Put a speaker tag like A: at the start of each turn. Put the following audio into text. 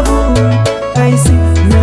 A: I see.